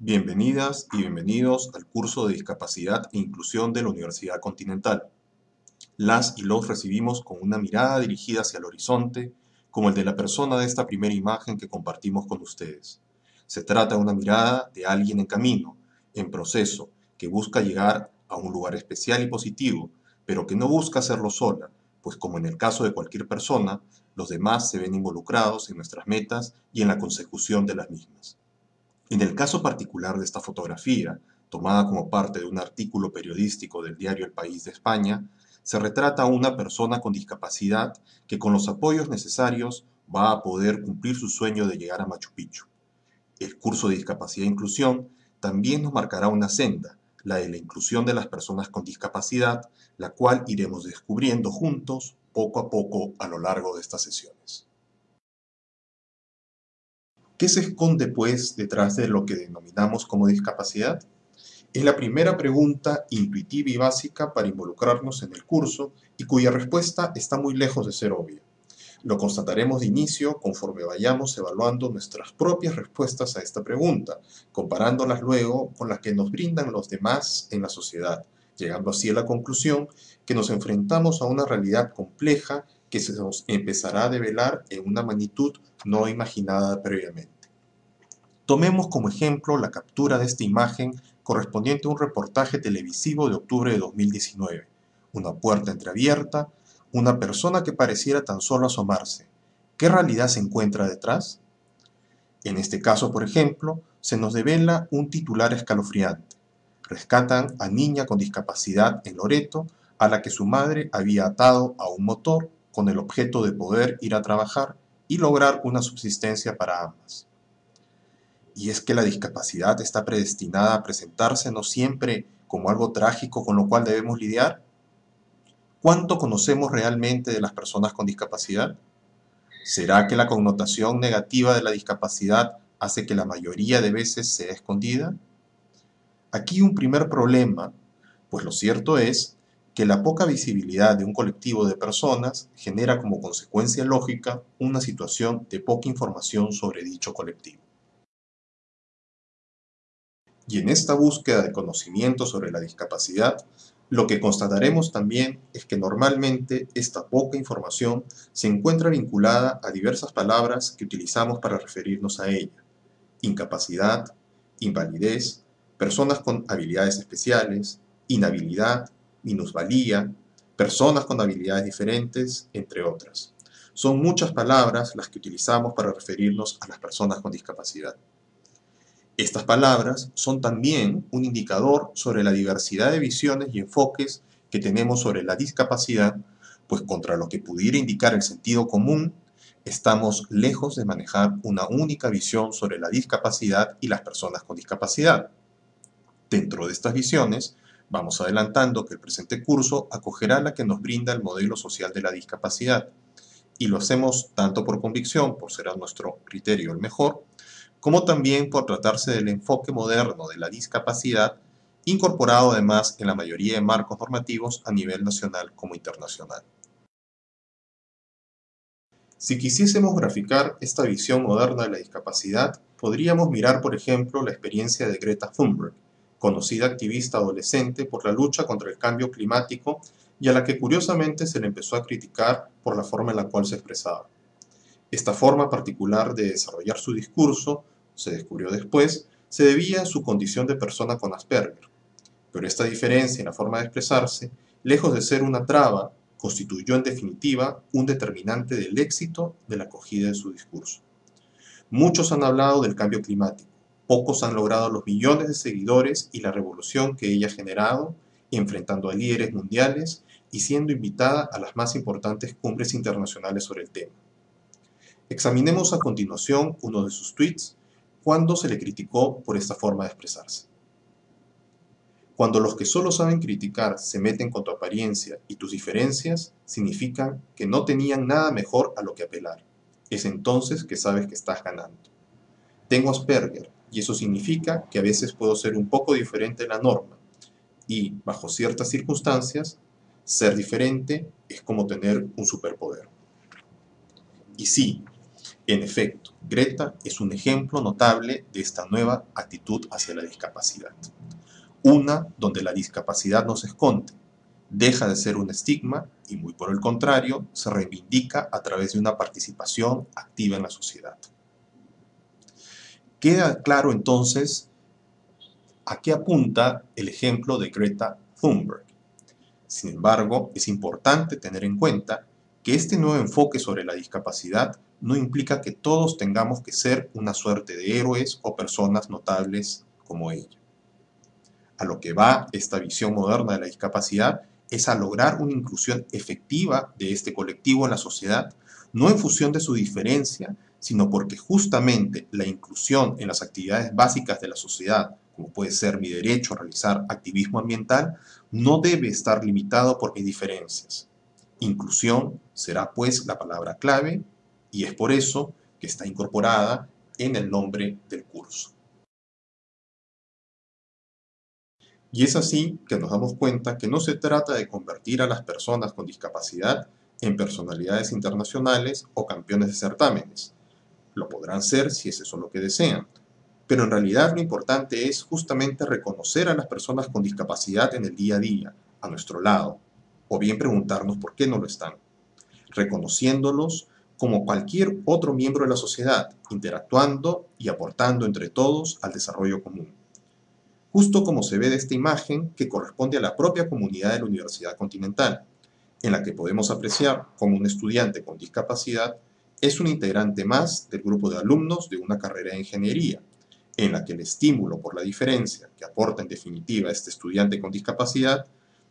Bienvenidas y bienvenidos al curso de Discapacidad e Inclusión de la Universidad Continental. Las y los recibimos con una mirada dirigida hacia el horizonte, como el de la persona de esta primera imagen que compartimos con ustedes. Se trata de una mirada de alguien en camino, en proceso, que busca llegar a un lugar especial y positivo, pero que no busca hacerlo sola, pues como en el caso de cualquier persona, los demás se ven involucrados en nuestras metas y en la consecución de las mismas. En el caso particular de esta fotografía, tomada como parte de un artículo periodístico del diario El País de España, se retrata a una persona con discapacidad que con los apoyos necesarios va a poder cumplir su sueño de llegar a Machu Picchu. El curso de Discapacidad e Inclusión también nos marcará una senda, la de la inclusión de las personas con discapacidad, la cual iremos descubriendo juntos poco a poco a lo largo de estas sesiones. ¿Qué se esconde, pues, detrás de lo que denominamos como discapacidad? Es la primera pregunta intuitiva y básica para involucrarnos en el curso y cuya respuesta está muy lejos de ser obvia. Lo constataremos de inicio conforme vayamos evaluando nuestras propias respuestas a esta pregunta, comparándolas luego con las que nos brindan los demás en la sociedad, llegando así a la conclusión que nos enfrentamos a una realidad compleja que se nos empezará a develar en una magnitud no imaginada previamente. Tomemos como ejemplo la captura de esta imagen correspondiente a un reportaje televisivo de octubre de 2019. Una puerta entreabierta, una persona que pareciera tan solo asomarse. ¿Qué realidad se encuentra detrás? En este caso, por ejemplo, se nos devela un titular escalofriante. Rescatan a niña con discapacidad en Loreto, a la que su madre había atado a un motor con el objeto de poder ir a trabajar y lograr una subsistencia para ambas. Y es que la discapacidad está predestinada a presentarse no siempre como algo trágico con lo cual debemos lidiar. ¿Cuánto conocemos realmente de las personas con discapacidad? ¿Será que la connotación negativa de la discapacidad hace que la mayoría de veces sea escondida? Aquí un primer problema, pues lo cierto es que la poca visibilidad de un colectivo de personas genera como consecuencia lógica una situación de poca información sobre dicho colectivo. Y en esta búsqueda de conocimiento sobre la discapacidad, lo que constataremos también es que normalmente esta poca información se encuentra vinculada a diversas palabras que utilizamos para referirnos a ella. Incapacidad, invalidez, personas con habilidades especiales, inhabilidad, minusvalía, personas con habilidades diferentes, entre otras. Son muchas palabras las que utilizamos para referirnos a las personas con discapacidad. Estas palabras son también un indicador sobre la diversidad de visiones y enfoques que tenemos sobre la discapacidad, pues contra lo que pudiera indicar el sentido común, estamos lejos de manejar una única visión sobre la discapacidad y las personas con discapacidad. Dentro de estas visiones, Vamos adelantando que el presente curso acogerá la que nos brinda el modelo social de la discapacidad, y lo hacemos tanto por convicción, por ser a nuestro criterio el mejor, como también por tratarse del enfoque moderno de la discapacidad, incorporado además en la mayoría de marcos normativos a nivel nacional como internacional. Si quisiésemos graficar esta visión moderna de la discapacidad, podríamos mirar, por ejemplo, la experiencia de Greta Thunberg, conocida activista adolescente por la lucha contra el cambio climático y a la que curiosamente se le empezó a criticar por la forma en la cual se expresaba. Esta forma particular de desarrollar su discurso, se descubrió después, se debía a su condición de persona con Asperger. Pero esta diferencia en la forma de expresarse, lejos de ser una traba, constituyó en definitiva un determinante del éxito de la acogida de su discurso. Muchos han hablado del cambio climático, Pocos han logrado los millones de seguidores y la revolución que ella ha generado, enfrentando a líderes mundiales y siendo invitada a las más importantes cumbres internacionales sobre el tema. Examinemos a continuación uno de sus tweets cuando se le criticó por esta forma de expresarse. Cuando los que solo saben criticar se meten con tu apariencia y tus diferencias, significan que no tenían nada mejor a lo que apelar. Es entonces que sabes que estás ganando. Tengo Asperger, y eso significa que a veces puedo ser un poco diferente de la norma y, bajo ciertas circunstancias, ser diferente es como tener un superpoder. Y sí, En efecto, Greta es un ejemplo notable de esta nueva actitud hacia la discapacidad. Una donde la discapacidad no se esconde, deja de ser un estigma y muy por el contrario, se reivindica a través de una participación activa en la sociedad. Queda claro entonces a qué apunta el ejemplo de Greta Thunberg. Sin embargo, es importante tener en cuenta que este nuevo enfoque sobre la discapacidad no implica que todos tengamos que ser una suerte de héroes o personas notables como ella. A lo que va esta visión moderna de la discapacidad es a lograr una inclusión efectiva de este colectivo en la sociedad, no en función de su diferencia, sino porque justamente la inclusión en las actividades básicas de la sociedad, como puede ser mi derecho a realizar activismo ambiental, no debe estar limitado por mis diferencias. Inclusión será pues la palabra clave y es por eso que está incorporada en el nombre del curso. Y es así que nos damos cuenta que no se trata de convertir a las personas con discapacidad en personalidades internacionales o campeones de certámenes. Lo podrán ser si es eso lo que desean. Pero en realidad lo importante es justamente reconocer a las personas con discapacidad en el día a día, a nuestro lado, o bien preguntarnos por qué no lo están. Reconociéndolos como cualquier otro miembro de la sociedad, interactuando y aportando entre todos al desarrollo común. Justo como se ve de esta imagen que corresponde a la propia comunidad de la Universidad Continental, en la que podemos apreciar como un estudiante con discapacidad es un integrante más del grupo de alumnos de una carrera de ingeniería, en la que el estímulo por la diferencia que aporta en definitiva este estudiante con discapacidad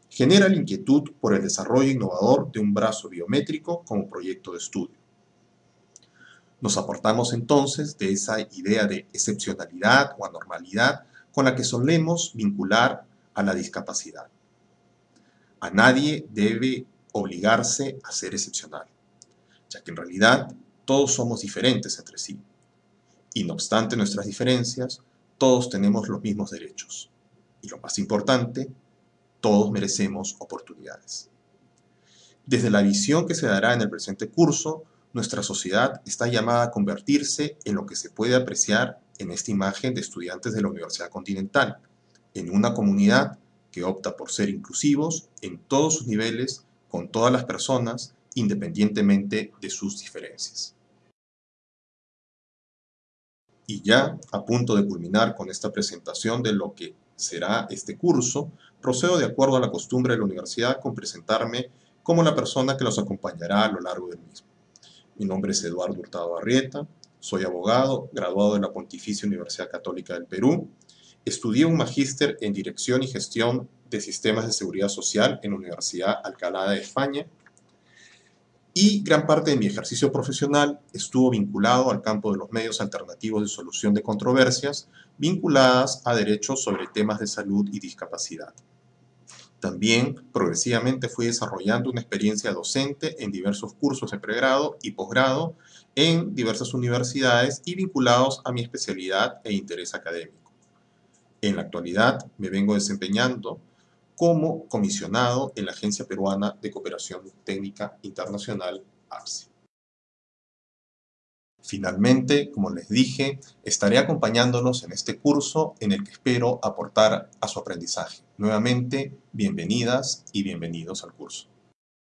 genera la inquietud por el desarrollo innovador de un brazo biométrico como proyecto de estudio. Nos aportamos entonces de esa idea de excepcionalidad o anormalidad con la que solemos vincular a la discapacidad. A nadie debe obligarse a ser excepcional, ya que en realidad todos somos diferentes entre sí. Y no obstante nuestras diferencias, todos tenemos los mismos derechos. Y lo más importante, todos merecemos oportunidades. Desde la visión que se dará en el presente curso, nuestra sociedad está llamada a convertirse en lo que se puede apreciar en esta imagen de estudiantes de la Universidad Continental, en una comunidad que opta por ser inclusivos en todos sus niveles, con todas las personas, independientemente de sus diferencias. Y ya a punto de culminar con esta presentación de lo que será este curso, procedo de acuerdo a la costumbre de la universidad con presentarme como la persona que los acompañará a lo largo del mismo. Mi nombre es Eduardo Hurtado Arrieta, soy abogado, graduado de la Pontificia Universidad Católica del Perú. Estudié un magíster en Dirección y Gestión de Sistemas de Seguridad Social en la Universidad Alcalá de España. Y gran parte de mi ejercicio profesional estuvo vinculado al campo de los medios alternativos de solución de controversias vinculadas a derechos sobre temas de salud y discapacidad. También progresivamente fui desarrollando una experiencia docente en diversos cursos de pregrado y posgrado en diversas universidades y vinculados a mi especialidad e interés académico. En la actualidad me vengo desempeñando como comisionado en la Agencia Peruana de Cooperación Técnica Internacional, APSI. Finalmente, como les dije, estaré acompañándolos en este curso en el que espero aportar a su aprendizaje. Nuevamente, bienvenidas y bienvenidos al curso.